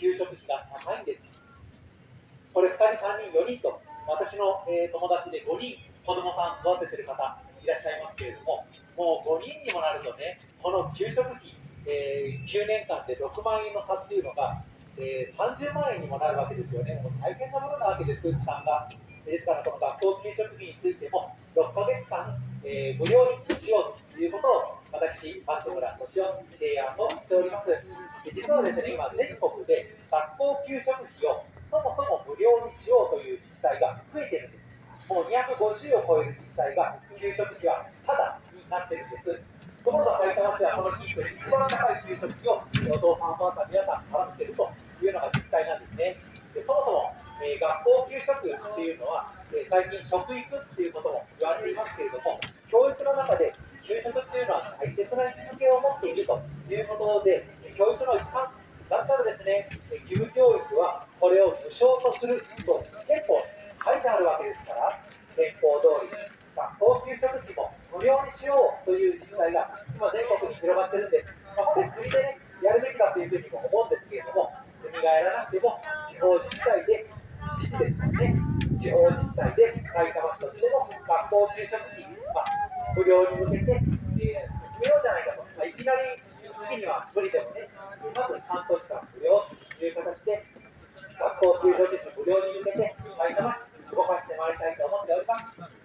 給食費が高いんです。これ2人、3人、4人と、私の、えー、友達で5人、子供さん育ててる方いらっしゃいますけれども、もう5人にもなるとね、この給食費、えー、9年間で6万円の差っていうのが、えー、30万円にもなるわけですよね。もう大変なものなわけです、負担が。ですから、この学校給食費についても、6ヶ月間、えー、無料にしようということを、私、松村敏夫提案をしております。実はですね、今、全国で学校給食費をそもそも無料にしようという自治体が増えてるんです。もう250を超える自治体が給食費はただになってるんです。その他埼玉市はこの地域で一番高い給食費をお父さん、お母さん、皆さん払っているというのが実態なんですね。でそもそも、えー、学校給食っていうのは、えー、最近食育っていうことも言われていますけれども、教育の中で大切な位置づけを持っているということで、教育の一環だったらですね、義務教育はこれを無償とすると憲法に書いてあるわけですから、憲法通り学校給食費も無料にしようという実態が今全国に広がってるんです。まあ、これ国でね、やるべきだというふうにも思うんですけれども、国がやらなくても地方自治体で、自治ですね、地方自治体で埼玉市としても学校給食費、まあ不良に向けて、えー、きなり月には無理でもね。まず担当者間無料という形で、学校給食室無料に向けて、埼玉動かしてまいりたいと思っております。